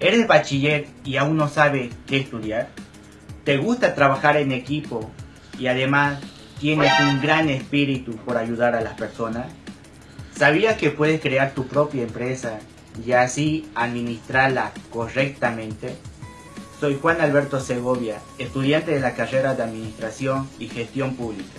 ¿Eres bachiller y aún no sabes qué estudiar? ¿Te gusta trabajar en equipo y además tienes un gran espíritu por ayudar a las personas? ¿Sabías que puedes crear tu propia empresa y así administrarla correctamente? Soy Juan Alberto Segovia, estudiante de la carrera de Administración y Gestión Pública.